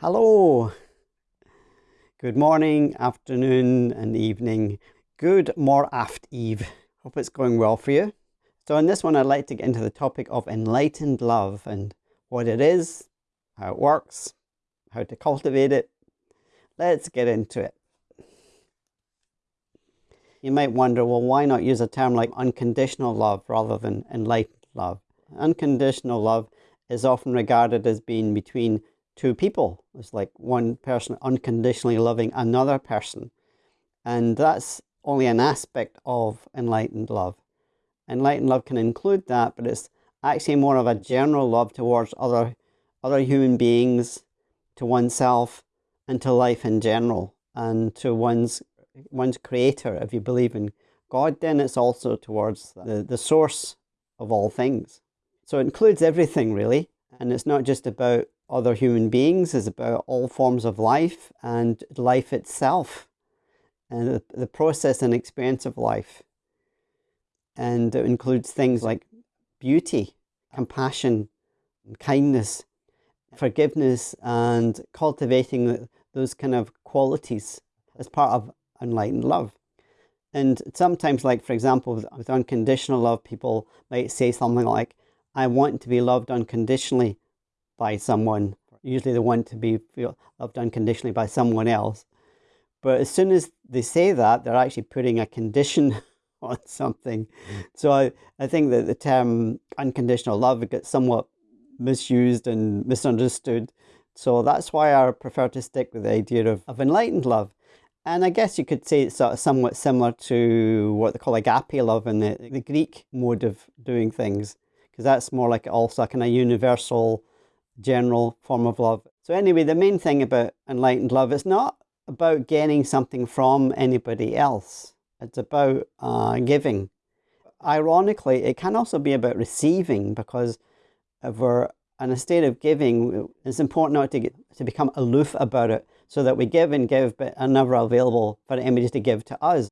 Hello. Good morning, afternoon, and evening. Good more aft eve. Hope it's going well for you. So, in this one, I'd like to get into the topic of enlightened love and what it is, how it works, how to cultivate it. Let's get into it. You might wonder, well, why not use a term like unconditional love rather than enlightened love? Unconditional love is often regarded as being between two people. It's like one person unconditionally loving another person. And that's only an aspect of enlightened love. Enlightened love can include that, but it's actually more of a general love towards other, other human beings, to oneself, and to life in general, and to one's, one's creator. If you believe in God, then it's also towards the, the source of all things. So it includes everything, really. And it's not just about other human beings, is about all forms of life and life itself and the, process and experience of life. And it includes things like beauty, compassion, kindness, forgiveness, and cultivating those kind of qualities as part of enlightened love. And sometimes, like for example, with, with unconditional love, people might say something like, I want to be loved unconditionally by someone. Usually they want to be loved unconditionally by someone else. But as soon as they say that, they're actually putting a condition on something. So I, I think that the term unconditional love gets somewhat misused and misunderstood. So that's why I prefer to stick with the idea of, of enlightened love. And I guess you could say it's sort of somewhat similar to what they call agape love in the, the Greek mode of doing things, because that's more like also a kind of universal, general form of love. So anyway, the main thing about enlightened love is not about getting something from anybody else. It's about uh, giving. Ironically, it can also be about receiving because if we're in a state of giving, it's important not to, get, to become aloof about it so that we give and give but are never available for anybody to give to us.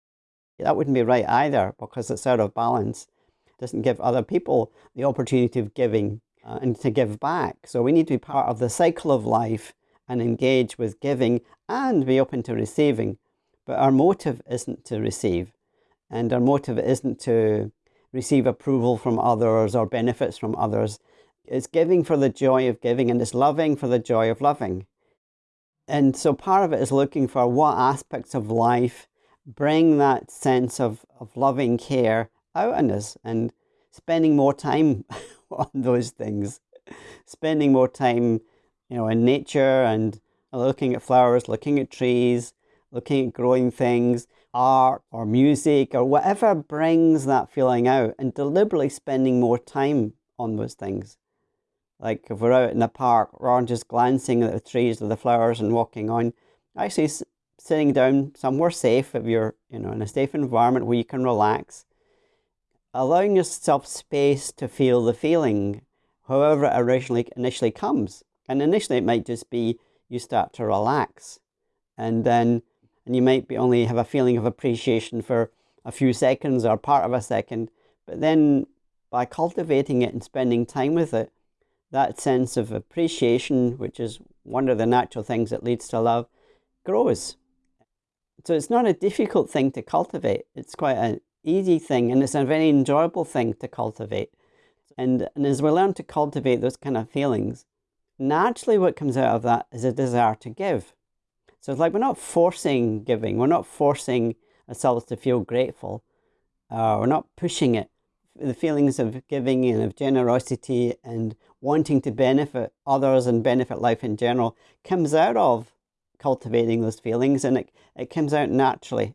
That wouldn't be right either because it's out of balance. It doesn't give other people the opportunity of giving uh, and to give back. So we need to be part of the cycle of life and engage with giving and be open to receiving. But our motive isn't to receive, and our motive isn't to receive approval from others or benefits from others. It's giving for the joy of giving, and it's loving for the joy of loving. And so part of it is looking for what aspects of life bring that sense of, of loving care out in us and spending more time on those things, spending more time you know, in nature and looking at flowers, looking at trees, looking at growing things, art or music or whatever brings that feeling out and deliberately spending more time on those things. Like if we're out in a park, rather than just glancing at the trees or the flowers and walking on, actually sitting down somewhere safe if you're, you know, in a safe environment where you can relax, allowing yourself space to feel the feeling, however it originally initially comes. And initially it might just be you start to relax. And then and you might be only have a feeling of appreciation for a few seconds or part of a second. But then by cultivating it and spending time with it that sense of appreciation which is one of the natural things that leads to love grows. So it's not a difficult thing to cultivate. It's quite an easy thing and it's a very enjoyable thing to cultivate and, and as we learn to cultivate those kind of feelings naturally what comes out of that is a desire to give. So it's like we're not forcing giving, we're not forcing ourselves to feel grateful, uh, we're not pushing it. The feelings of giving and of generosity and wanting to benefit others and benefit life in general comes out of cultivating those feelings and it, it comes out naturally.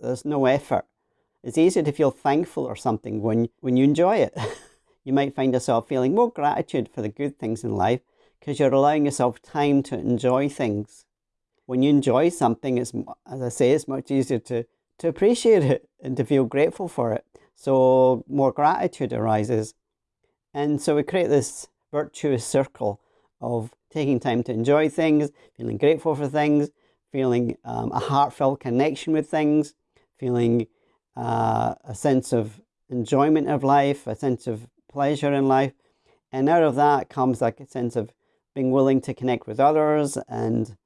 There's no effort. It's easier to feel thankful or something when, when you enjoy it. you might find yourself feeling more gratitude for the good things in life because you're allowing yourself time to enjoy things. When you enjoy something, it's, as I say, it's much easier to, to appreciate it and to feel grateful for it. So more gratitude arises. And so we create this virtuous circle of taking time to enjoy things, feeling grateful for things, feeling um, a heartfelt connection with things, feeling uh, a sense of enjoyment of life, a sense of pleasure in life. And out of that comes like a sense of being willing to connect with others, and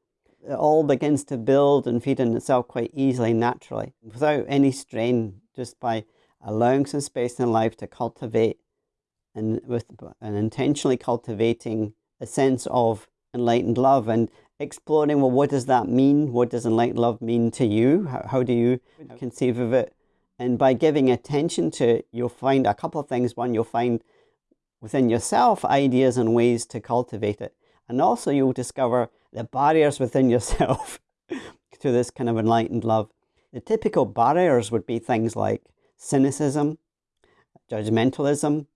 it all begins to build and feed in itself quite easily, naturally, without any strain, just by allowing some space in life to cultivate and with and intentionally cultivating a sense of enlightened love and exploring well what does that mean? What does enlightened love mean to you? How, how do you conceive of it and by giving attention to it you'll find a couple of things. One you'll find within yourself ideas and ways to cultivate it. And also you'll discover the barriers within yourself to this kind of enlightened love. The typical barriers would be things like cynicism judgmentalism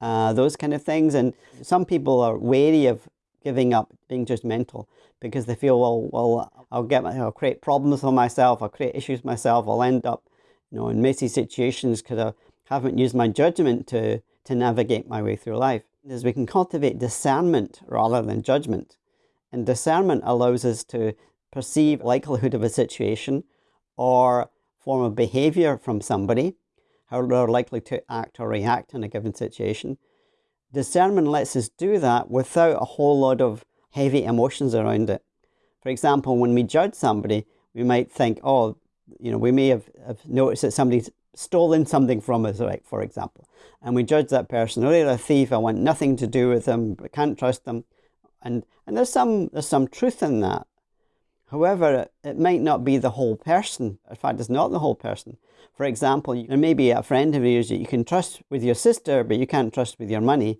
uh, those kind of things. And some people are wary of giving up being judgmental because they feel, well, well, I'll get, my, I'll create problems for myself, I'll create issues myself, I'll end up, you know, in messy situations because I haven't used my judgment to, to navigate my way through life. Is we can cultivate discernment rather than judgment. And discernment allows us to perceive likelihood of a situation or form of behavior from somebody, how they're likely to act or react in a given situation, Discernment lets us do that without a whole lot of heavy emotions around it. For example, when we judge somebody, we might think, oh, you know, we may have, have noticed that somebody's stolen something from us, right, for example. And we judge that person, oh, they're a thief, I want nothing to do with them, I can't trust them. And, and there's, some, there's some truth in that. However, it might not be the whole person. In fact, it's not the whole person. For example, there may be a friend of yours that you can trust with your sister, but you can't trust with your money.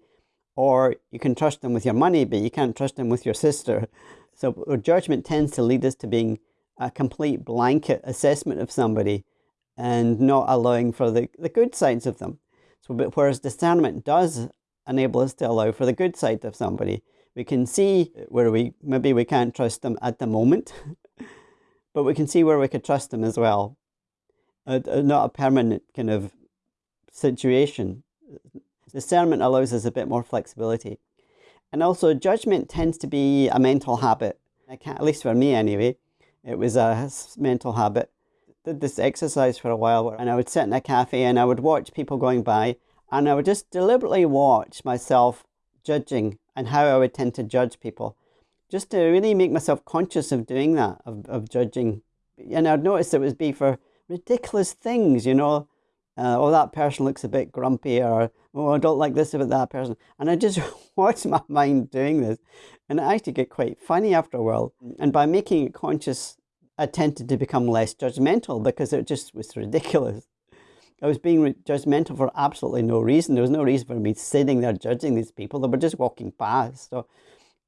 Or you can trust them with your money, but you can't trust them with your sister. So uh, judgment tends to lead us to being a complete blanket assessment of somebody and not allowing for the, the good sides of them. So, but whereas discernment does enable us to allow for the good side of somebody, we can see where we maybe we can't trust them at the moment, but we can see where we could trust them as well. Uh, not a permanent kind of situation. Discernment allows us a bit more flexibility. And also, judgment tends to be a mental habit. at least for me anyway, it was a mental habit. Did this exercise for a while, and I would sit in a cafe and I would watch people going by, and I would just deliberately watch myself judging and how I would tend to judge people. Just to really make myself conscious of doing that, of, of judging. And I'd notice it would be for ridiculous things, you know. Uh, oh, that person looks a bit grumpy, or oh, I don't like this about that person. And I just watch my mind doing this. And it actually get quite funny after a while. And by making it conscious, I tended to become less judgmental because it just was ridiculous. I was being judgmental for absolutely no reason. There was no reason for me sitting there judging these people. They were just walking past. So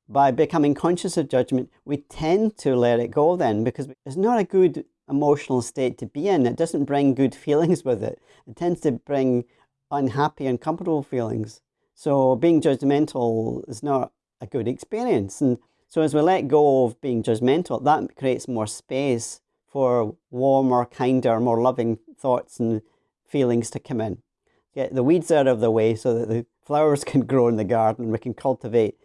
by becoming conscious of judgment, we tend to let it go then because it's not a good emotional state to be in. It doesn't bring good feelings with it. It tends to bring unhappy, uncomfortable feelings. So being judgmental is not a good experience. And so as we let go of being judgmental, that creates more space for warmer, kinder, more loving thoughts and feelings to come in. Get the weeds out of the way so that the flowers can grow in the garden we can cultivate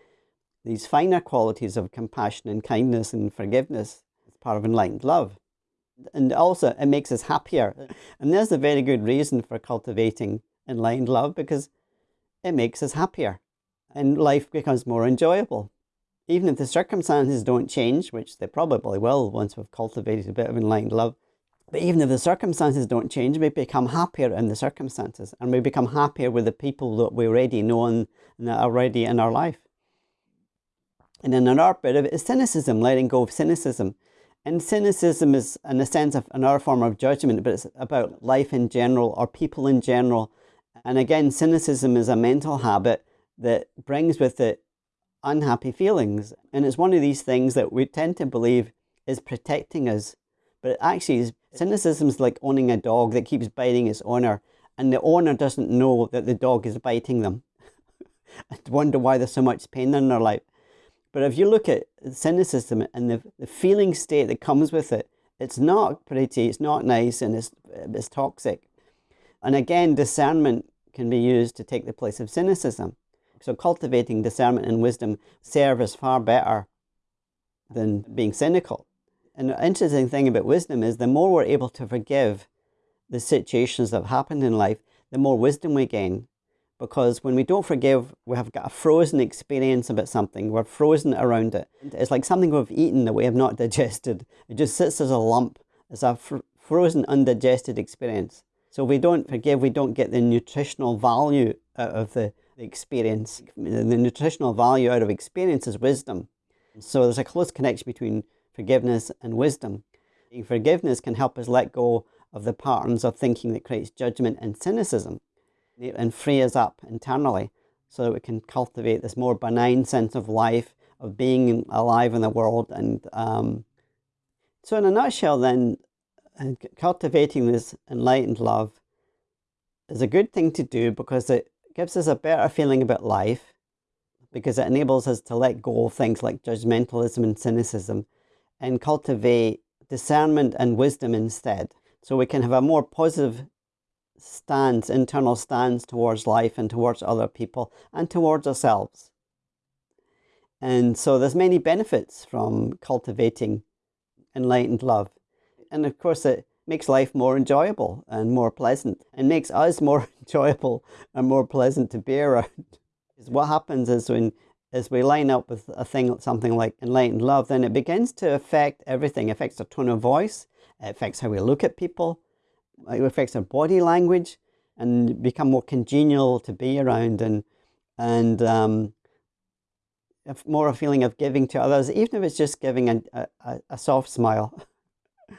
these finer qualities of compassion and kindness and forgiveness as part of enlightened love. And also, it makes us happier. And there's a very good reason for cultivating enlightened love because it makes us happier and life becomes more enjoyable. Even if the circumstances don't change, which they probably will once we've cultivated a bit of enlightened love, but even if the circumstances don't change, we become happier in the circumstances and we become happier with the people that we already know and that are already in our life. And then another bit of it is cynicism, letting go of cynicism. And cynicism is, in a sense, of another form of judgment, but it's about life in general or people in general. And again, cynicism is a mental habit that brings with it unhappy feelings. And it's one of these things that we tend to believe is protecting us but it actually, is, cynicism is like owning a dog that keeps biting its owner, and the owner doesn't know that the dog is biting them. and wonder why there's so much pain in their life. But if you look at cynicism and the, the feeling state that comes with it, it's not pretty, it's not nice, and it's, it's toxic. And again, discernment can be used to take the place of cynicism. So cultivating discernment and wisdom serve us far better than being cynical And an interesting thing about wisdom is the more we're able to forgive the situations that have happened in life, the more wisdom we gain. Because when we don't forgive, we have got a frozen experience about something. We're frozen around it. It's like something we've eaten that we have not digested. It just sits as a lump, as a fr frozen, undigested experience. So we don't forgive, we don't get the nutritional value out of the, the experience. The nutritional value out of experience is wisdom. So there's a close connection between forgiveness and wisdom. Forgiveness can help us let go of the patterns of thinking that creates judgment and cynicism and free us up internally so that we can cultivate this more benign sense of life, of being alive in the world. And um, so, in a nutshell, then, uh, cultivating this enlightened love is a good thing to do because it gives us a better feeling about life, because it enables us to let go of things like judgmentalism and cynicism and cultivate discernment and wisdom instead. So we can have a more positive stance, internal stance towards life and towards other people and towards ourselves. And so there's many benefits from cultivating enlightened love. And of course it makes life more enjoyable and more pleasant and makes us more enjoyable and more pleasant to be around. what happens is when as we line up with a thing something like enlightened love, then it begins to affect everything. It affects our tone of voice, it affects how we look at people, it affects our body language and become more congenial to be around and and um, more a feeling of giving to others, even if it's just giving a, a, a soft smile.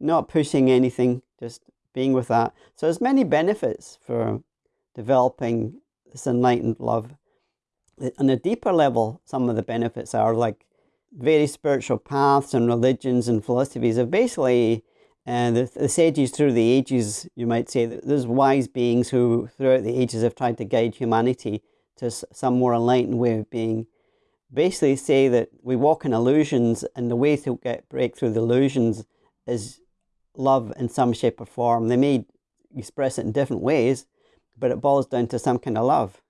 Not pushing anything, just being with that. So there's many benefits for developing this enlightened love. On a deeper level, some of the benefits are like various spiritual paths and religions and philosophies have basically and the, the, sages through the ages, you might say, there's wise beings who throughout the ages have tried to guide humanity to some more enlightened way of being. Basically say that we walk in illusions and the way to get break through the illusions is love in some shape or form. They may express it in different ways, but it boils down to some kind of love.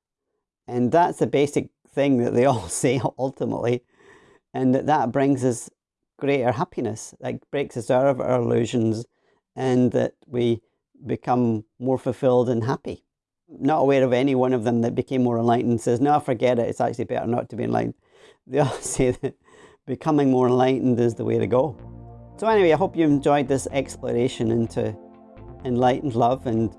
And that's the basic thing that they all say ultimately. And that, that brings us greater happiness, that breaks us out of our illusions and that we become more fulfilled and happy. Not aware of any one of them that became more enlightened says, no, forget it, it's actually better not to be enlightened. They all say that becoming more enlightened is the way to go. So anyway, I hope you enjoyed this exploration into enlightened love and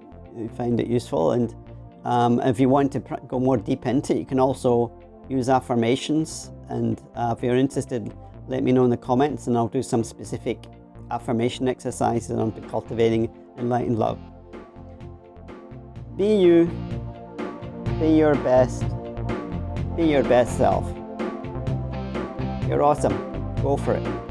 find it useful. And um, if you want to go more deep into it, you can also use affirmations. And uh, if you're interested let me know in the comments and I'll do some specific affirmation exercises on cultivating enlightened love. Be you, be your best, be your best self. You're awesome. Go for it.